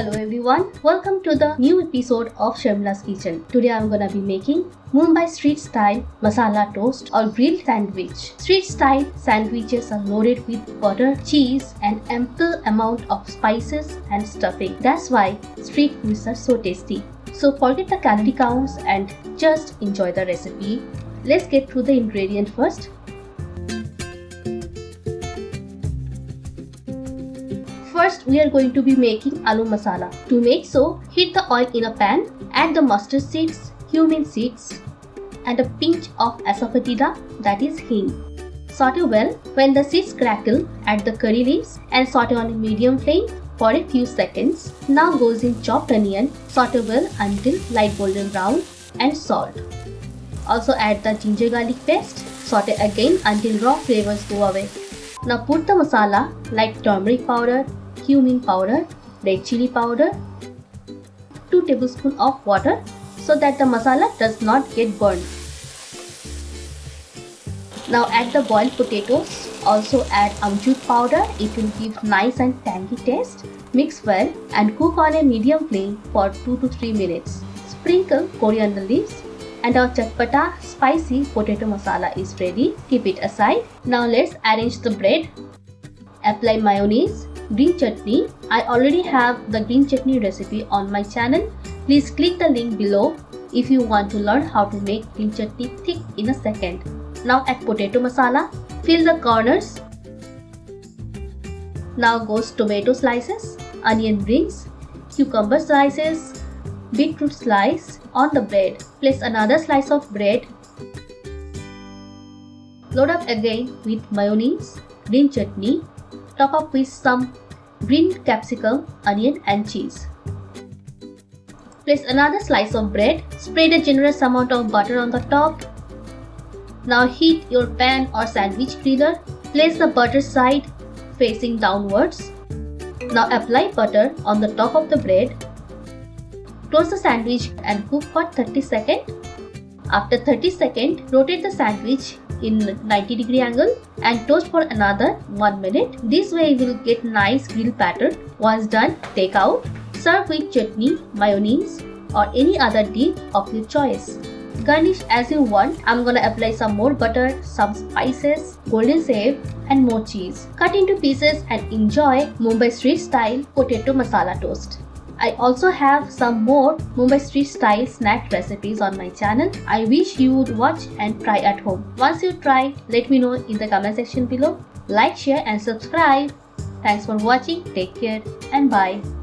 Hello everyone, welcome to the new episode of Sharmila's Kitchen. Today I'm gonna be making Mumbai street style masala toast or grilled sandwich. Street style sandwiches are loaded with butter, cheese and ample amount of spices and stuffing. That's why street foods are so tasty. So forget the calorie counts and just enjoy the recipe. Let's get through the ingredient first. First, we are going to be making aloo masala. To make so, heat the oil in a pan, add the mustard seeds, cumin seeds, and a pinch of asafoetida that is hing. Saute well. When the seeds crackle, add the curry leaves and saute on a medium flame for a few seconds. Now goes in chopped onion, saute well until light golden brown and salt. Also add the ginger garlic paste, saute again until raw flavors go away. Now put the masala like turmeric powder, cumin powder, red chili powder, 2 tablespoons of water so that the masala does not get burned. Now add the boiled potatoes. Also add amchur powder. It will give nice and tangy taste. Mix well and cook on a medium flame for 2 to 3 minutes. Sprinkle coriander leaves and our chatpata spicy potato masala is ready. Keep it aside. Now let's arrange the bread. Apply mayonnaise green chutney. I already have the green chutney recipe on my channel. Please click the link below if you want to learn how to make green chutney thick in a second. Now add potato masala. Fill the corners. Now goes tomato slices, onion rings, cucumber slices, beetroot slice on the bread. Place another slice of bread. Load up again with mayonnaise, green chutney, top up with some green capsicum, onion and cheese. Place another slice of bread, spread a generous amount of butter on the top. Now heat your pan or sandwich griller. Place the butter side facing downwards. Now apply butter on the top of the bread. Close the sandwich and cook for 30 seconds. After 30 seconds, rotate the sandwich in 90 degree angle and toast for another 1 minute. This way you will get nice grill pattern. Once done, take out. Serve with chutney, mayonnaise or any other dip of your choice. Garnish as you want. I'm gonna apply some more butter, some spices, golden sev and more cheese. Cut into pieces and enjoy Mumbai street style potato masala toast. I also have some more Mumbai street style snack recipes on my channel. I wish you would watch and try at home. Once you try, let me know in the comment section below. Like, share and subscribe. Thanks for watching. Take care and bye.